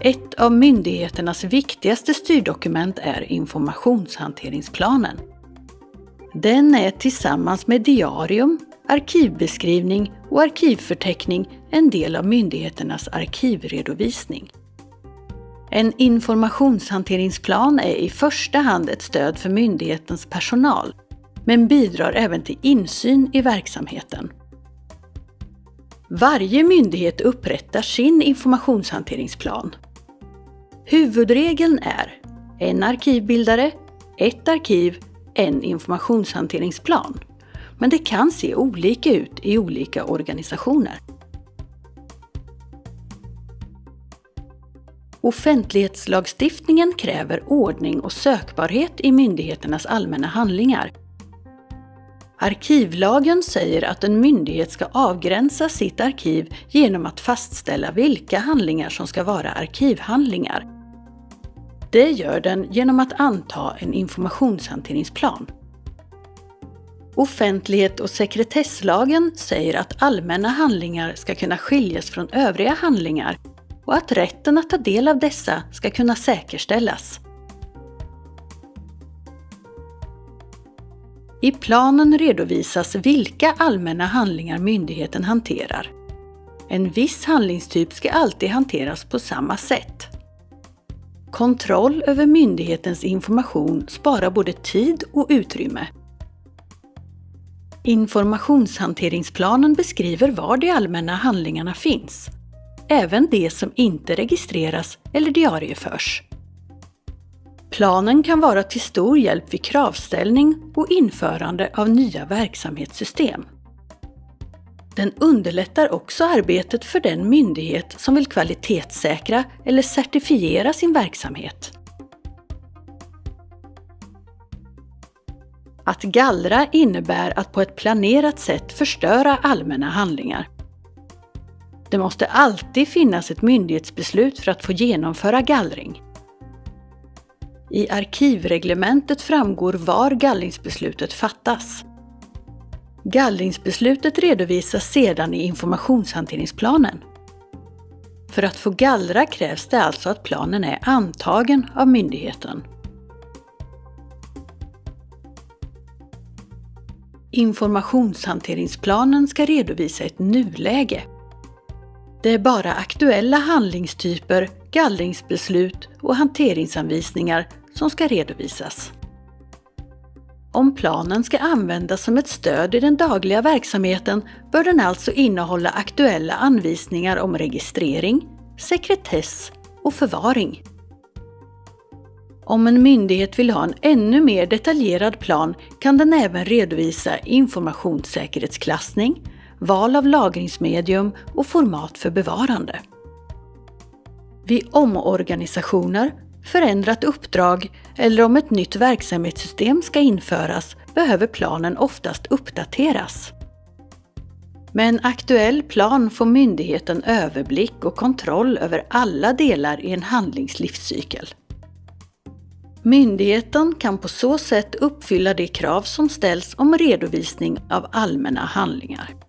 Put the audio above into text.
Ett av myndigheternas viktigaste styrdokument är informationshanteringsplanen. Den är tillsammans med diarium, arkivbeskrivning och arkivförteckning en del av myndigheternas arkivredovisning. En informationshanteringsplan är i första hand ett stöd för myndighetens personal, men bidrar även till insyn i verksamheten. Varje myndighet upprättar sin informationshanteringsplan. Huvudregeln är en arkivbildare, ett arkiv, en informationshanteringsplan. Men det kan se olika ut i olika organisationer. Offentlighetslagstiftningen kräver ordning och sökbarhet i myndigheternas allmänna handlingar. Arkivlagen säger att en myndighet ska avgränsa sitt arkiv genom att fastställa vilka handlingar som ska vara arkivhandlingar. Det gör den genom att anta en informationshanteringsplan. Offentlighet och sekretesslagen säger att allmänna handlingar ska kunna skiljas från övriga handlingar och att rätten att ta del av dessa ska kunna säkerställas. I planen redovisas vilka allmänna handlingar myndigheten hanterar. En viss handlingstyp ska alltid hanteras på samma sätt. Kontroll över myndighetens information sparar både tid och utrymme. Informationshanteringsplanen beskriver var de allmänna handlingarna finns även de som inte registreras eller diarieförs. Planen kan vara till stor hjälp vid kravställning och införande av nya verksamhetssystem. Den underlättar också arbetet för den myndighet som vill kvalitetssäkra eller certifiera sin verksamhet. Att gallra innebär att på ett planerat sätt förstöra allmänna handlingar. Det måste alltid finnas ett myndighetsbeslut för att få genomföra gallring. I arkivreglementet framgår var gallringsbeslutet fattas. Gallringsbeslutet redovisas sedan i informationshanteringsplanen. För att få gallra krävs det alltså att planen är antagen av myndigheten. Informationshanteringsplanen ska redovisa ett nuläge det är bara aktuella handlingstyper, gallringsbeslut och hanteringsanvisningar som ska redovisas. Om planen ska användas som ett stöd i den dagliga verksamheten bör den alltså innehålla aktuella anvisningar om registrering, sekretess och förvaring. Om en myndighet vill ha en ännu mer detaljerad plan kan den även redovisa informationssäkerhetsklassning, val av lagringsmedium och format för bevarande. Vid omorganisationer, förändrat uppdrag eller om ett nytt verksamhetssystem ska införas behöver planen oftast uppdateras. Med en aktuell plan får myndigheten överblick och kontroll över alla delar i en handlingslivscykel. Myndigheten kan på så sätt uppfylla de krav som ställs om redovisning av allmänna handlingar.